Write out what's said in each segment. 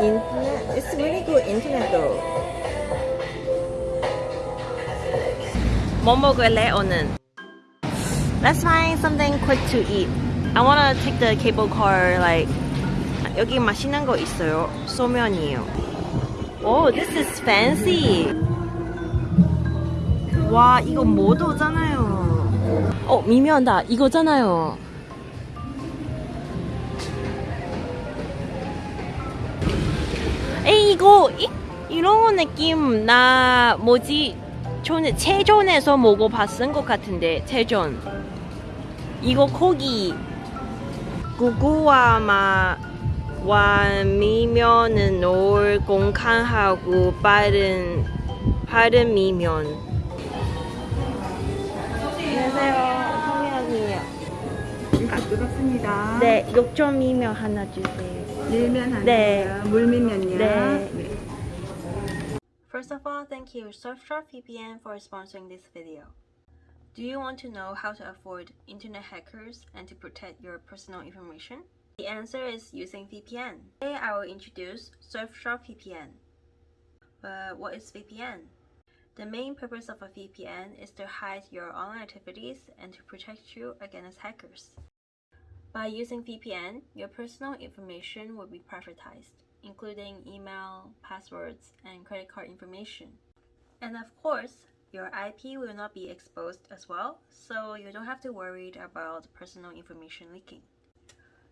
internet. It's really good internet though. 뭐 먹을래 오늘? Let's find something quick to eat. I wanna take the cable car like 여기 맛있는 거 있어요. 소면이에요. Oh, this is fancy. 와, 이거 모도잖아요. 어, 미면다. 이거잖아요. 에이, 이거 이, 이런 거 느낌 나 뭐지? 저는 체전에서 먹어봤은 것 같은데 체전. 이거 고기 구구와 마와 미면은 올 공칸하고 빠른 빠른 미면. 안녕하세요. 성현이에요. 일찍 들었습니다. 네, 욕점 미면 하나 주세요. 밀면 하나, 네. 물밀면요. 네. 네. First of all, thank you Surfshark VPN for sponsoring this video. Do you want to know how to avoid internet hackers and to protect your personal information? The answer is using VPN. Today I will introduce Surfshark VPN. But what is VPN? The main purpose of a VPN is to hide your online activities and to protect you against hackers. By using VPN, your personal information will be privatized, including email, passwords, and credit card information. And of course, your IP will not be exposed as well, so you don't have to worry about personal information leaking.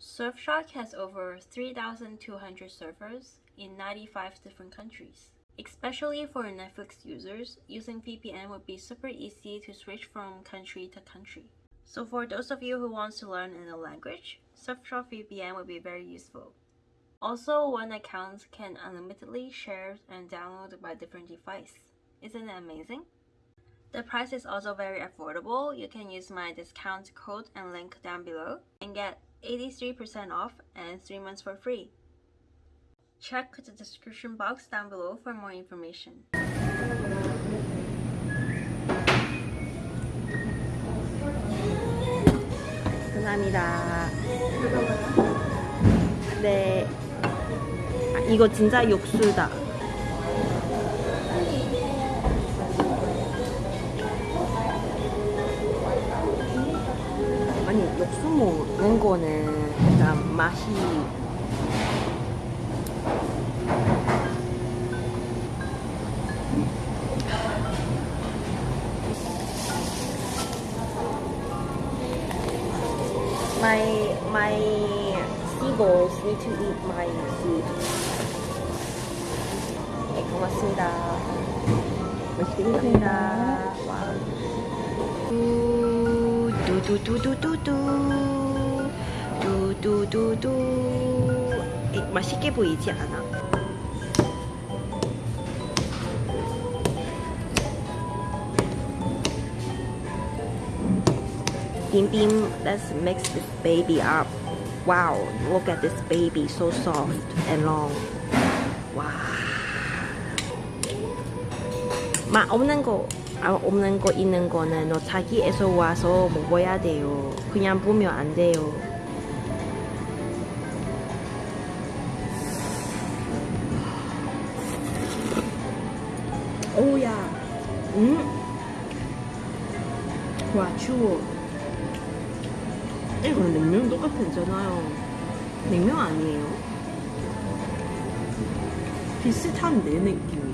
Surfshark has over 3,200 servers in 95 different countries. Especially for Netflix users, using VPN would be super easy to switch from country to country. So for those of you who want to learn a language, Surfshark VPN will be very useful. Also, one account can unlimitedly share and download by different device. Isn't it amazing? The price is also very affordable. You can use my discount code and link down below and get 83% off and 3 months for free. Check the description box down below for more information. 감사합니다. 네. 아, 이거 진짜 육수다. 아니 육수 먹는 거는 약간 맛이 need to eat my food. 네, 고맙습니다. 맛있게 드십니다. 와. 두두두두두두 두두두두 이, 맛있게 보이지 않아? Bim, let's mix this baby up. Wow, look at this baby, so soft and long. 와. 맛 없는 거, 아, 없는 거 있는 거는 너 자기에서 와서 먹어야 돼요. 그냥 보면 안 돼요. 오야. 음. 와, 추워. 이거는 냉면 똑같잖아요. 냉면 아니에요. 비슷한데 느낌이.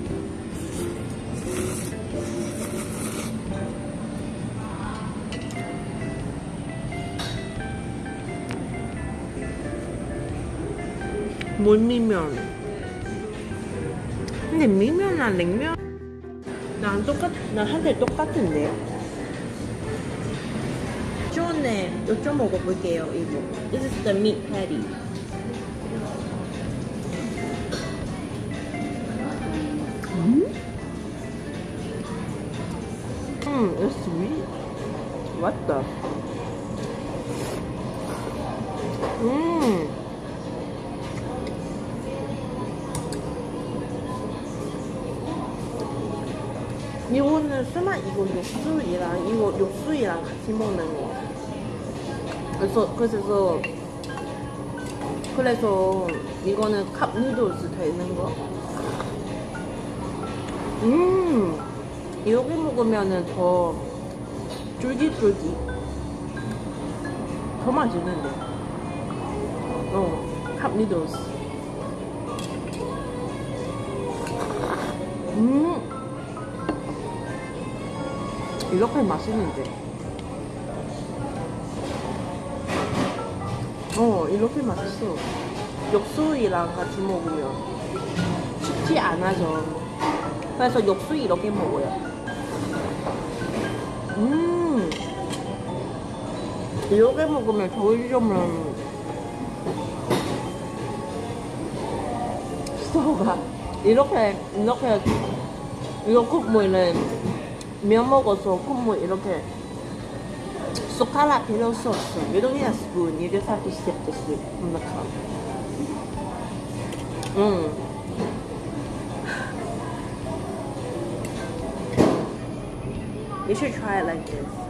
물미면. 근데 미면이랑 냉면 난 똑같, 난 한 대 똑같은데요? 좋네. 요좀 먹어볼게요, 이거. This is the meat patty. 음? 음, it's sweet. The? 음. 이거는 설마 이거 육수이랑 이거 육수이랑 같이 먹는 거. 그래서 그래서 그래서 이거는 컵 누들스 되는 거. 음, 이렇게 먹으면은 더 쫄깃쫄깃. 더 맛있는데. 어, 컵 누들스. 음, 이렇게 맛있는데. 어, 이렇게 맛있어. 육수이랑 같이 먹으면 쉽지 않아져. 그래서 육수 이렇게 먹어요. 음, 이렇게 먹으면 좋으려면 소가 이렇게 이렇게 이거 국물은 면 먹어서 국물 이렇게 Sukala pillow sauce. You don't need a spoon. You just have to sip the soup from the cup. Mmm. You should try it like this.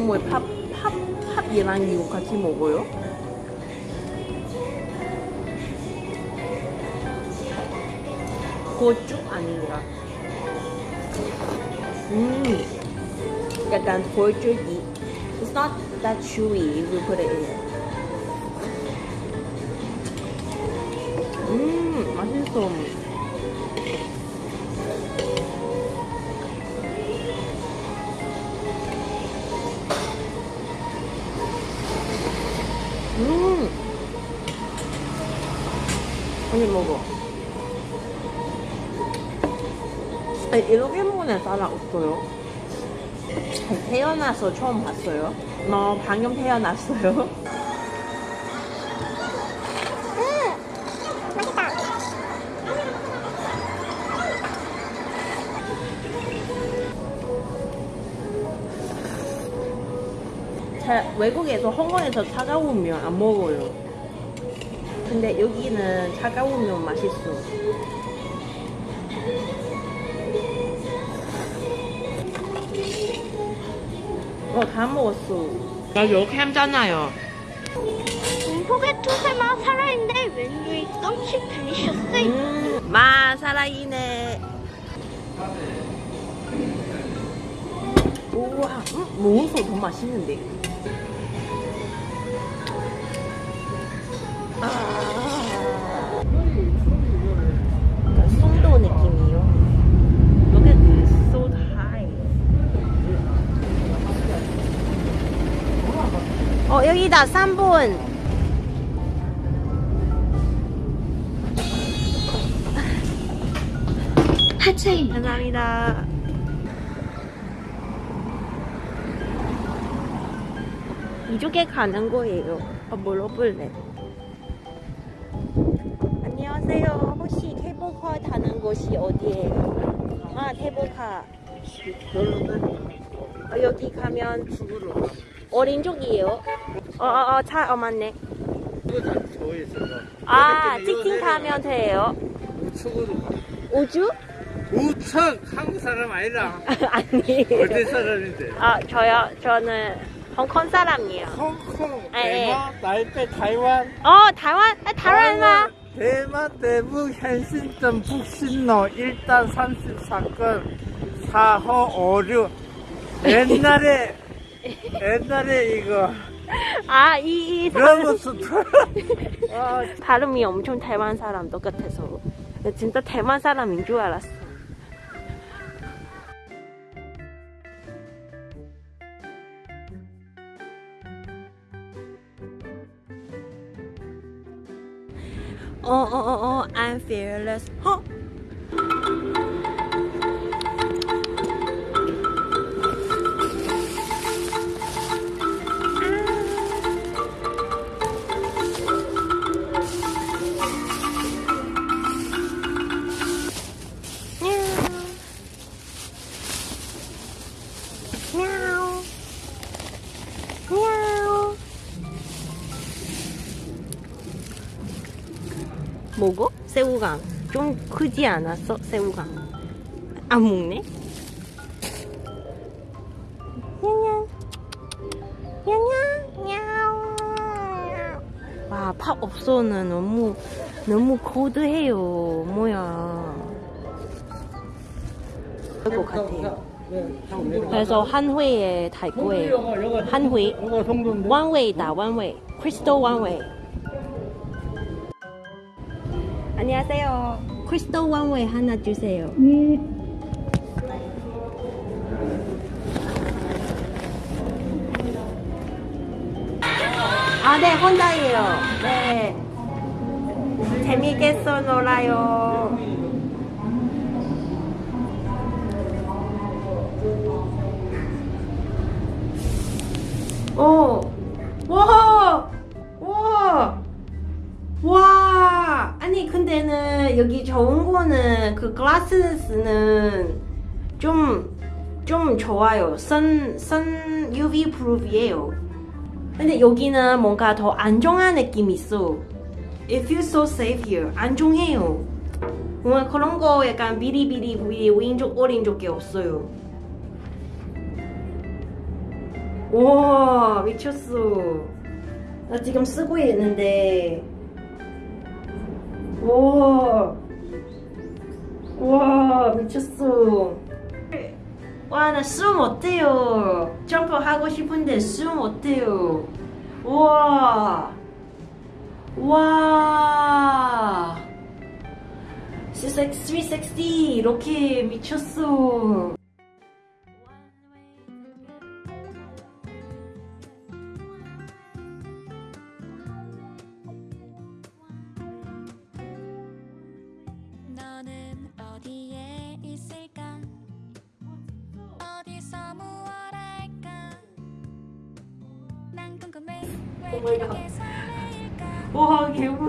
국물 팝, 팝, 팝이랑 이거 같이 먹어요? 고추 아닌가? 음, 약간 돌줄기. It's not that chewy if you put it in. 음, 맛있어. 먹어. 아니, 이렇게 먹는 사람 없어요. 태어나서 처음 봤어요. 너 방금 태어났어요. 자, 외국에서 홍콩에서 차가운 면안 먹어요. 근데 여기는 차가운 면 맛있어. 어, 다 먹었어. 나 이렇게 했잖아요. 공복에 투세마 살아있는데 왠지 깜찍 들리셨어요. 음, 마 살아있네. 우와, 음, 먹어서 더 맛있는데. 어, 여기다 3분. 하차입니다. 감사합니다. 이쪽에 가는 거예요. 어, 물어볼래. 안녕하세요. 혹시 태복화 다는 곳이 어디예요? 아, 태복화. 어, 아, 여기 가면 어린 쪽이에요. 어, 어, 어, 차, 어, 맞네. 아, 치킨 가면 돼요. 우측으로 가. 우주? 우측! 한국 사람 아니라. 아니. 어디 사람인데? 아, 저요? 저는 홍콩 사람이에요. 홍콩, 예, 예. 대만, 나이페, 타이완. 어, 타이완? 아, 타이완. 대만 대북 현신점 북신로 일단 34건 4호 56 옛날에 옛날에 이거 아, 이, 이 사람, 어, 발음이 엄청 대만 사람 똑같아서. 진짜 대만 사람인 줄 알았어. 어, 어, 어, 어, I'm fearless. 어? 먹어? 새우깡 좀 크지 않았어? 새우깡 안 먹네? 냥냥 냥냥 냥 와, 팝 없어는 너무 너무 고드해요. 뭐야. 그럴 것 같아요. 그래서 한 회에 탈 거예요. 한 회. one way. 크리스토 way. 안녕하세요. 크리스토 way 하나 주세요. 아, 네, 혼자예요. 네. 재미있겠어 놀아요. 오, 와, 와, 와. 아니 근데는 여기 좋은 거는 그 글라스는 좀, 좀 좋아요. 선, 선 UV 프루프예요. 근데 여기는 뭔가 더 안정한 느낌이 있어. It feels so safe here. 안정해요. 뭔가 그런 거 약간 비리비리 비리 왼쪽 오른쪽 게 없어요. 와 미쳤어. 나 지금 쓰고 있는데. 와. 와 미쳤어. 와, 나 숨 어때요? 점프 하고 싶은데 숨 어때요? 우와. 와. 360 이렇게 미쳤어. 설레일까? 와, 개무